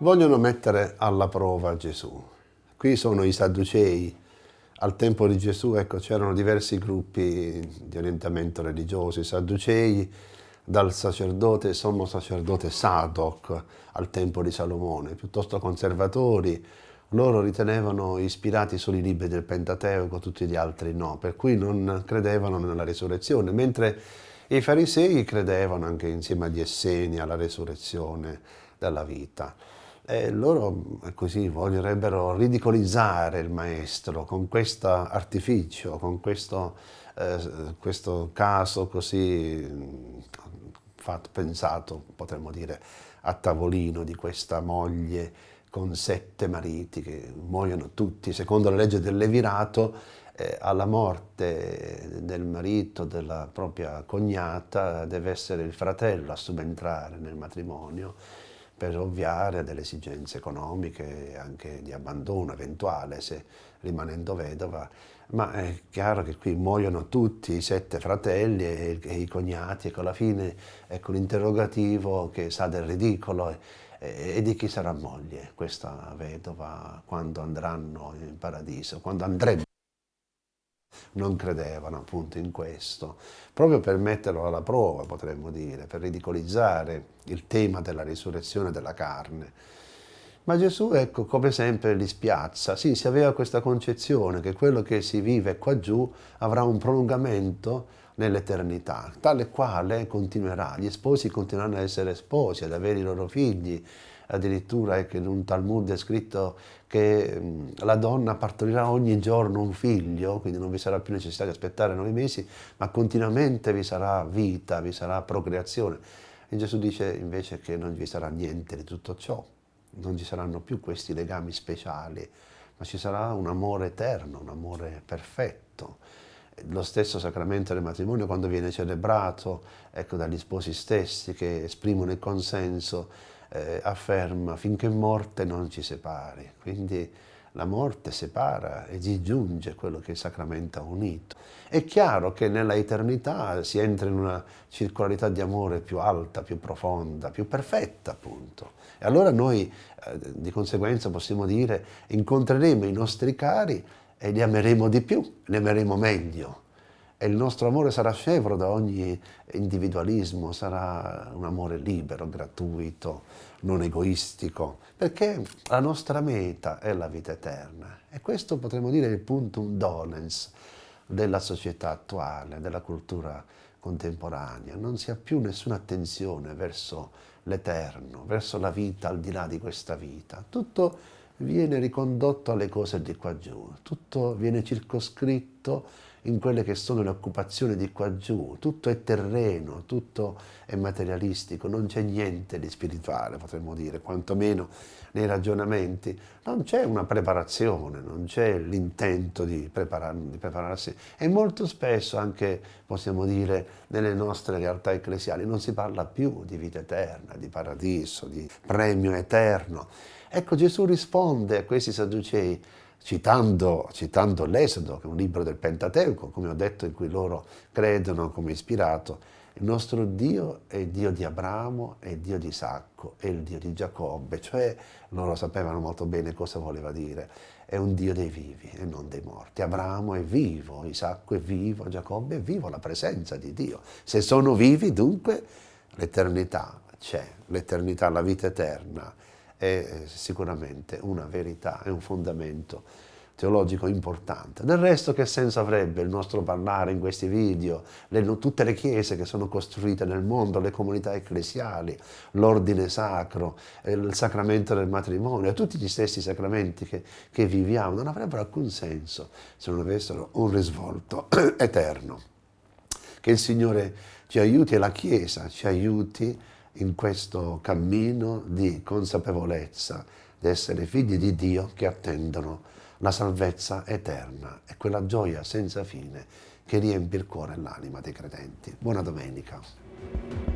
vogliono mettere alla prova Gesù. Qui sono i Sadducei. Al tempo di Gesù ecco, c'erano diversi gruppi di orientamento religioso, i Sadducei, dal sacerdote, sommo sacerdote Sadoc al tempo di Salomone, piuttosto conservatori, loro ritenevano ispirati solo i libri del Pentateuco, tutti gli altri no, per cui non credevano nella risurrezione, mentre i farisei credevano anche insieme agli esseni alla risurrezione della vita. E loro così vorrebbero ridicolizzare il maestro con questo artificio, con questo, eh, questo caso così fatto, pensato, potremmo dire, a tavolino di questa moglie con sette mariti che muoiono tutti, secondo la legge del Levirato, eh, alla morte del marito, della propria cognata, deve essere il fratello a subentrare nel matrimonio per ovviare a delle esigenze economiche e anche di abbandono eventuale se rimanendo vedova, ma è chiaro che qui muoiono tutti i sette fratelli e, e i cognati e con la fine ecco l'interrogativo che sa del ridicolo e, e di chi sarà moglie questa vedova quando andranno in paradiso, quando andremo non credevano appunto in questo, proprio per metterlo alla prova potremmo dire, per ridicolizzare il tema della risurrezione della carne. Ma Gesù, ecco, come sempre li spiazza. Sì, si aveva questa concezione che quello che si vive qua giù avrà un prolungamento nell'eternità, tale quale continuerà. Gli sposi continueranno ad essere sposi, ad avere i loro figli, addirittura ecco, in un Talmud è scritto che la donna partorirà ogni giorno un figlio, quindi non vi sarà più necessità di aspettare nove mesi, ma continuamente vi sarà vita, vi sarà procreazione. E Gesù dice invece che non vi sarà niente di tutto ciò, non ci saranno più questi legami speciali, ma ci sarà un amore eterno, un amore perfetto. Lo stesso sacramento del matrimonio quando viene celebrato ecco, dagli sposi stessi che esprimono il consenso eh, afferma finché morte non ci separi, quindi la morte separa e si giunge quello che il sacramento ha unito. È chiaro che nella eternità si entra in una circolarità di amore più alta, più profonda, più perfetta appunto. E allora noi eh, di conseguenza possiamo dire incontreremo i nostri cari e li ameremo di più, li ameremo meglio e il nostro amore sarà scevro da ogni individualismo, sarà un amore libero, gratuito, non egoistico, perché la nostra meta è la vita eterna. E questo potremmo dire il puntum dolens della società attuale, della cultura contemporanea. Non si ha più nessuna attenzione verso l'eterno, verso la vita al di là di questa vita. Tutto viene ricondotto alle cose di qua giù, tutto viene circoscritto in quelle che sono le occupazioni di qua giù, tutto è terreno, tutto è materialistico, non c'è niente di spirituale, potremmo dire, quantomeno nei ragionamenti, non c'è una preparazione, non c'è l'intento di, preparar, di prepararsi. E molto spesso anche, possiamo dire, nelle nostre realtà ecclesiali non si parla più di vita eterna, di paradiso, di premio eterno. Ecco Gesù risponde a questi sadducei citando, citando l'Esodo, che è un libro del Pentateuco, come ho detto, in cui loro credono come ispirato, il nostro Dio è il Dio di Abramo, è il Dio di Isacco, è il Dio di Giacobbe, cioè loro sapevano molto bene cosa voleva dire, è un Dio dei vivi e non dei morti. Abramo è vivo, Isacco è vivo, Giacobbe è vivo, la presenza di Dio. Se sono vivi dunque l'eternità c'è, l'eternità, la vita eterna è sicuramente una verità, è un fondamento teologico importante. Del resto che senso avrebbe il nostro parlare in questi video, le, tutte le chiese che sono costruite nel mondo, le comunità ecclesiali, l'ordine sacro, il sacramento del matrimonio, tutti gli stessi sacramenti che, che viviamo, non avrebbero alcun senso se non avessero un risvolto eterno. Che il Signore ci aiuti e la Chiesa ci aiuti in questo cammino di consapevolezza di essere figli di Dio che attendono la salvezza eterna e quella gioia senza fine che riempie il cuore e l'anima dei credenti. Buona domenica.